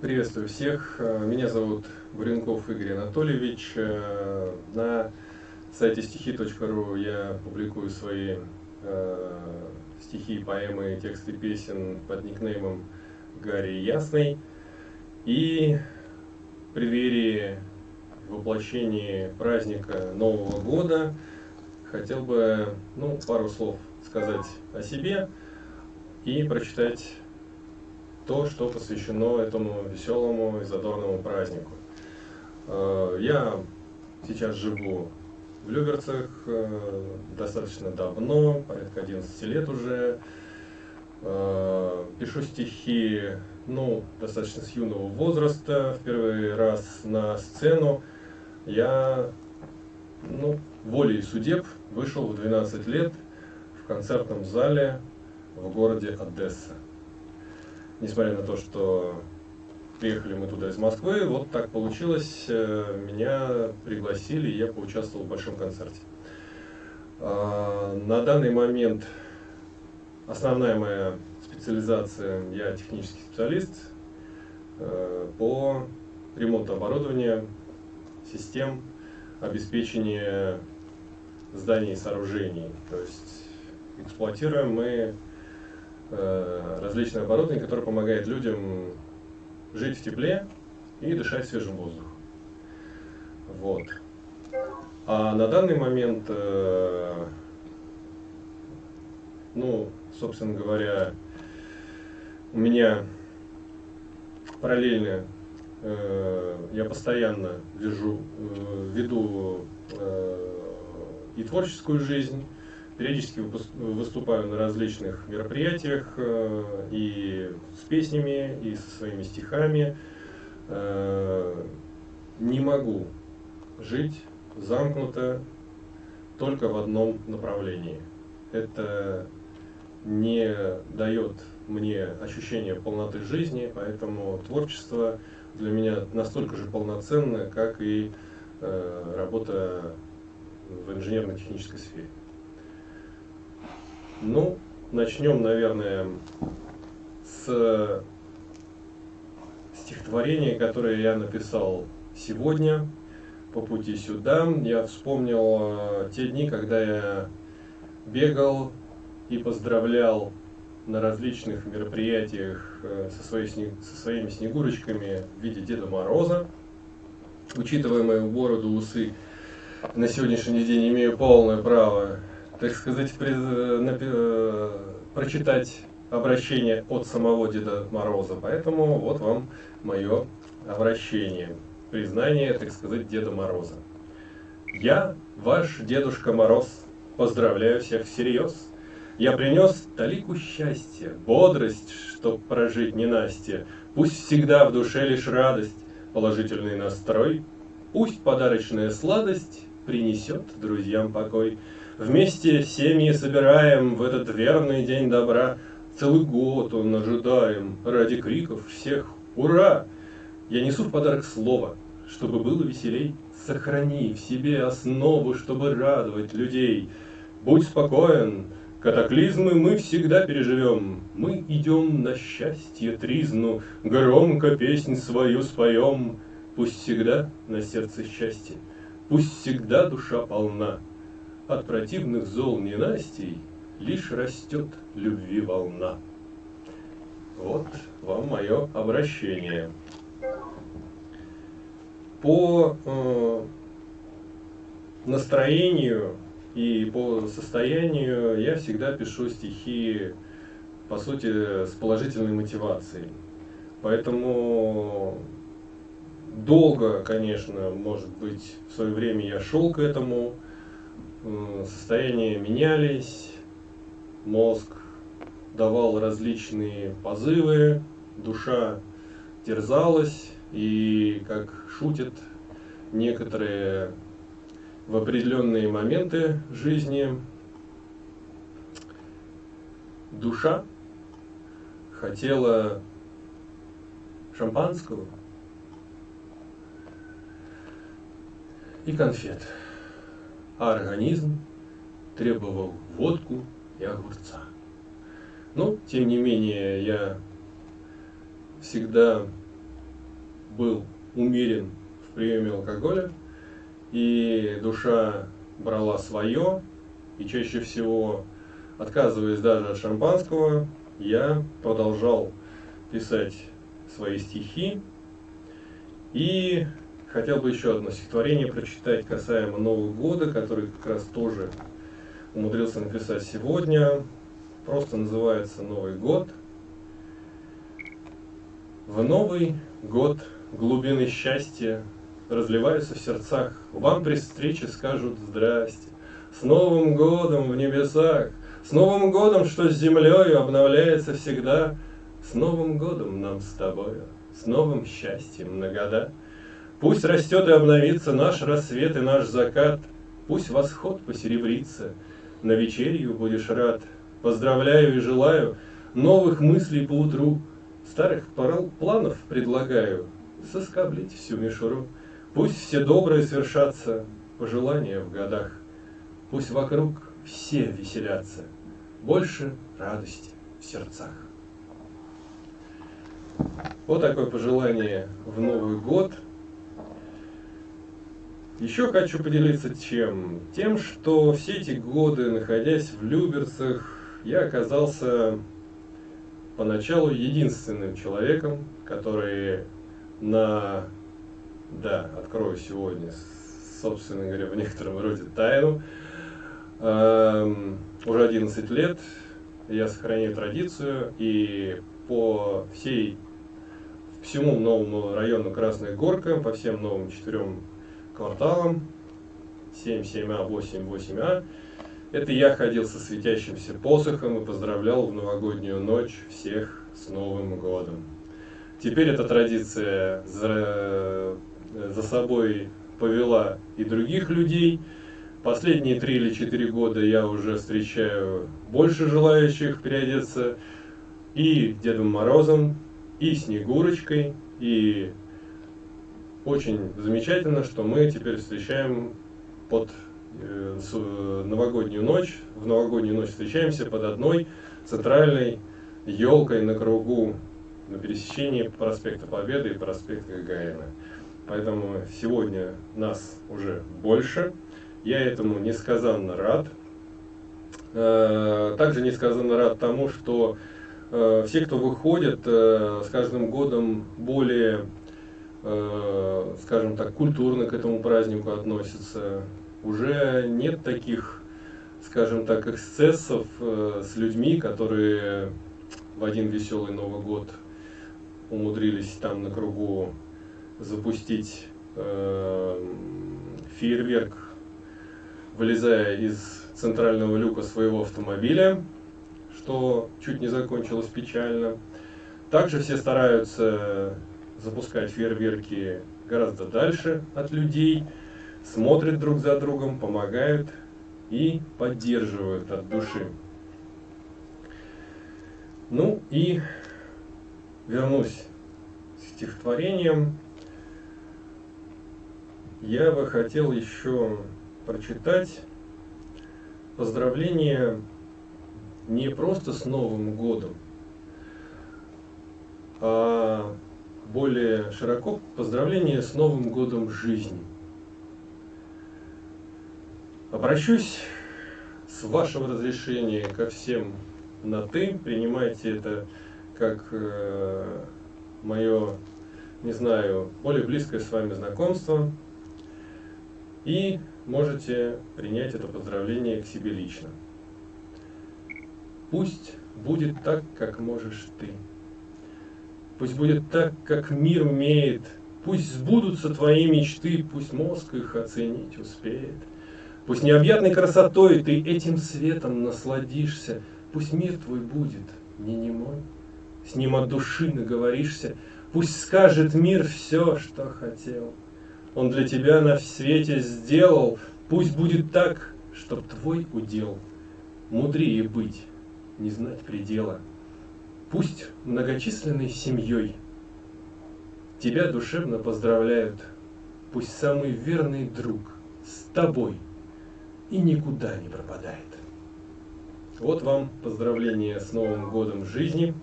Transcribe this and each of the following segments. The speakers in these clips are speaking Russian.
Приветствую всех. Э, меня зовут Буренков Игорь Анатольевич. Э, на сайте стихи.ру я публикую свои э, стихи, поэмы, тексты песен под никнеймом Гарри Ясный. И в преддверии воплощения праздника Нового года хотел бы ну, пару слов сказать о себе и прочитать то, что посвящено этому веселому и задорному празднику. Э, я сейчас живу в Люберцах э, достаточно давно, порядка 11 лет уже. Э, пишу стихи, ну, достаточно с юного возраста. В первый раз на сцену я, ну, волей судеб вышел в 12 лет в концертном зале в городе Одесса несмотря на то, что приехали мы туда из Москвы, вот так получилось, э, меня пригласили, и я поучаствовал в большом концерте. А, на данный момент основная моя специализация, я технический специалист э, по ремонту оборудования, систем обеспечения зданий и сооружений. То есть эксплуатируем мы различное оборудование, которое помогает людям жить в тепле и дышать свежим воздухом. Вот. А на данный момент, э, ну, собственно говоря, у меня параллельно э, я постоянно вяжу, веду и творческую жизнь, Периодически выступаю на различных мероприятиях э, и с песнями, и со своими стихами. Э, не могу жить замкнуто только в одном направлении. Это не дает мне ощущения полноты жизни, поэтому творчество для меня настолько же полноценно, как и э, работа в инженерно-технической сфере. Ну, начнем, наверное, с стихотворения, которое я написал сегодня по пути сюда. Я вспомнил э, те дни, когда я бегал и поздравлял на различных мероприятиях э, со, своей, со своими снегурочками в виде Деда Мороза. Учитывая мою бороду, усы, на сегодняшний день имею полное право так сказать, при, на, э, прочитать обращение от самого Деда Мороза. Поэтому вот вам мое обращение, признание, так сказать, Деда Мороза. Я, ваш Дедушка Мороз, поздравляю всех всерьез. Я принес талику счастья, бодрость, чтоб прожить ненастье. Пусть всегда в душе лишь радость, положительный настрой. Пусть подарочная сладость принесет друзьям покой. Вместе семьи собираем в этот верный день добра. Целый год он ожидаем ради криков всех «Ура!» Я несу в подарок слово, чтобы было веселей. Сохрани в себе основу, чтобы радовать людей. Будь спокоен, катаклизмы мы всегда переживем. Мы идем на счастье тризну, громко песнь свою споем. Пусть всегда на сердце счастье, пусть всегда душа полна. От противных зол ненастий лишь растет любви волна. Вот вам мое обращение. По э, настроению и по состоянию я всегда пишу стихи, по сути, с положительной мотивацией. Поэтому долго, конечно, может быть, в свое время я шел к этому, состояния менялись, мозг давал различные позывы, душа терзалась, и, как шутят некоторые в определенные моменты жизни, душа хотела шампанского и конфет а организм требовал водку и огурца. Но, тем не менее, я всегда был умерен в приеме алкоголя, и душа брала свое, и чаще всего, отказываясь даже от шампанского, я продолжал писать свои стихи. И хотел бы еще одно стихотворение прочитать касаемо Нового года, который как раз тоже умудрился написать сегодня. Просто называется «Новый год». В Новый год глубины счастья разливаются в сердцах. Вам при встрече скажут «Здрасте». С Новым годом в небесах, с Новым годом, что с землею обновляется всегда, С Новым годом нам с тобою, с новым счастьем на года. Пусть растет и обновится наш рассвет и наш закат, Пусть восход посеребрится, на вечерью будешь рад. Поздравляю и желаю новых мыслей по утру, Старых планов предлагаю соскоблить всю мишуру. Пусть все добрые свершатся, пожелания в годах, Пусть вокруг все веселятся, больше радости в сердцах. Вот такое пожелание в Новый год. Еще хочу поделиться чем? Тем, что все эти годы, находясь в Люберцах, я оказался поначалу единственным человеком, который на... Да, открою сегодня, собственно говоря, в некотором роде тайну. Эм, уже 11 лет я сохранил традицию и по всей всему новому району Красная Горка, по всем новым четырем кварталам, 7, 7А, 8, 8А, это я ходил со светящимся посохом и поздравлял в новогоднюю ночь всех с Новым годом. Теперь эта традиция за, за собой повела и других людей. Последние три или четыре года я уже встречаю больше желающих переодеться и Дедом Морозом, и Снегурочкой, и очень замечательно, что мы теперь встречаем под Э, э, новогоднюю ночь, в новогоднюю ночь встречаемся под одной центральной елкой на кругу на пересечении проспекта Победы и проспекта Гагарина. Поэтому сегодня нас уже больше. Я этому несказанно рад. Э, также несказанно рад тому, что все, кто выходит, с каждым годом более, скажем так, культурно к этому празднику относятся, уже нет таких, скажем так, эксцессов э, с людьми, которые в один веселый Новый год умудрились там на кругу запустить э, фейерверк, вылезая из центрального люка своего автомобиля, что чуть не закончилось печально. Также все стараются запускать фейерверки гораздо дальше от людей, смотрят друг за другом, помогают и поддерживают от души. Ну и вернусь к стихотворениям. Я бы хотел еще прочитать поздравление не просто с Новым годом, а более широко поздравление с Новым годом жизни – Обращусь с вашего разрешения ко всем на «ты». Принимайте это как э, мое, не знаю, более близкое с вами знакомство. И можете принять это поздравление к себе лично. Пусть будет так, как можешь ты. Пусть будет так, как мир умеет. Пусть сбудутся твои мечты, пусть мозг их оценить успеет. Пусть необъятной красотой ты этим светом насладишься, Пусть мир твой будет не немой, с ним от души наговоришься, Пусть скажет мир все, что хотел. Он для тебя на свете сделал, Пусть будет так, чтоб твой удел Мудрее быть, не знать предела. Пусть многочисленной семьей Тебя душевно поздравляют, Пусть самый верный друг с тобой – и никуда не пропадает. Вот вам поздравление с Новым годом жизни.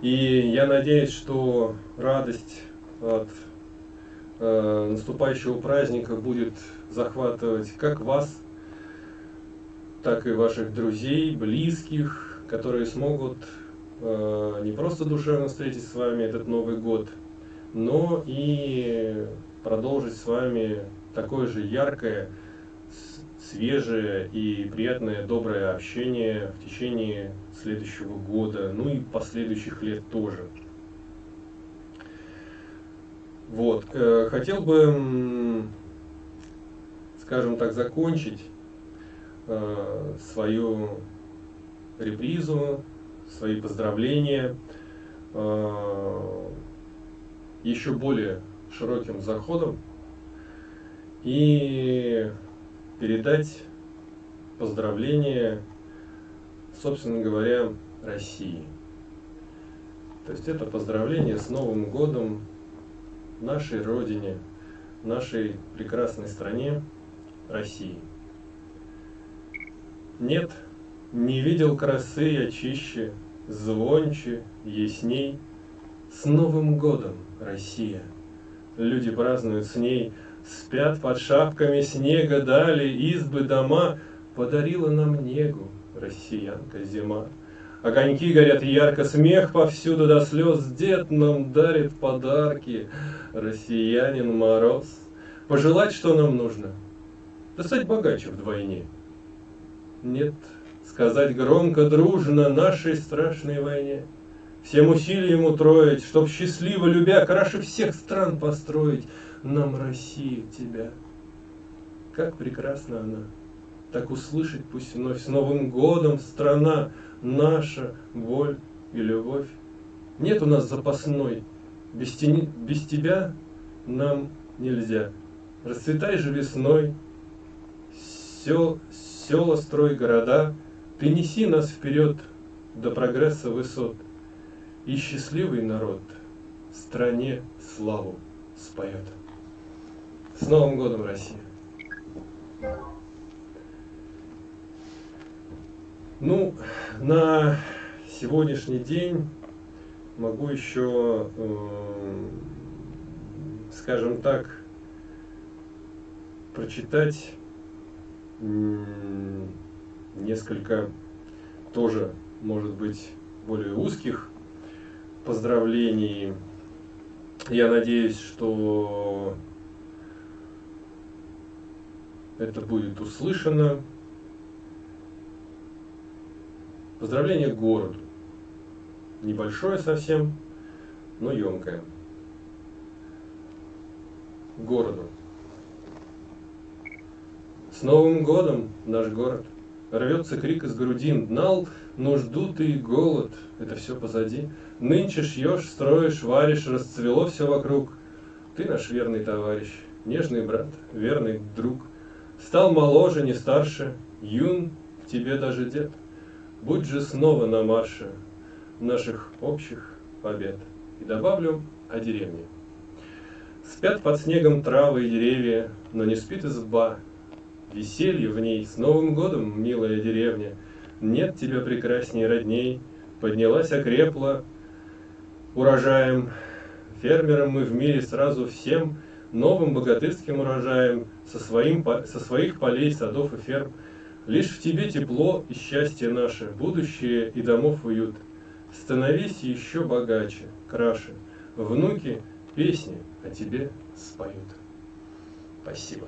И я надеюсь, что радость от э, наступающего праздника будет захватывать как вас, так и ваших друзей, близких, которые смогут э, не просто душевно встретить с вами этот Новый год, но и продолжить с вами такое же яркое, свежее и приятное, доброе общение в течение следующего года, ну и последующих лет тоже. Вот, э, хотел бы, скажем так, закончить э, свою репризу, свои поздравления э, еще более широким заходом и передать поздравления, собственно говоря, России. То есть это поздравление с Новым годом нашей Родине, нашей прекрасной стране России. Нет, не видел красы я чище, звонче, ясней. С Новым годом, Россия! Люди празднуют с ней – Спят под шапками снега дали избы дома, Подарила нам негу россиянка зима. Огоньки горят ярко, смех повсюду до слез, Дед нам дарит подарки, россиянин мороз. Пожелать, что нам нужно? Да стать богаче вдвойне. Нет, сказать громко, дружно нашей страшной войне. Всем усилием утроить, чтоб счастливо любя, Краше всех стран построить, нам Россию тебя. Как прекрасна она, так услышать пусть вновь с Новым годом страна наша, боль и любовь. Нет у нас запасной, без, тени, без тебя нам нельзя. Расцветай же весной, сел, села строй города, принеси нас вперед до прогресса высот. И счастливый народ стране славу споет. С Новым годом, Россия! Ну, на сегодняшний день могу еще, э, скажем так, прочитать несколько тоже, может быть, более узких поздравлений. Я надеюсь, что это будет услышано. Поздравление городу. Небольшое совсем, но емкое. Городу. С Новым годом наш город. Рвется крик из грудин. Гнал нужду ты и голод. Это все позади. Нынче шьешь, строишь, варишь, расцвело все вокруг. Ты наш верный товарищ, нежный брат, верный друг — Стал моложе, не старше, юн тебе даже дед. Будь же снова на марше наших общих побед. И добавлю о деревне. Спят под снегом травы и деревья, но не спит изба. Веселье в ней с Новым годом, милая деревня. Нет тебя прекрасней родней, поднялась окрепла урожаем. Фермерам мы в мире сразу всем – новым богатырским урожаем со, своим, со своих полей, садов и ферм. Лишь в тебе тепло и счастье наше, будущее и домов уют. Становись еще богаче, краше. Внуки песни о тебе споют. Спасибо.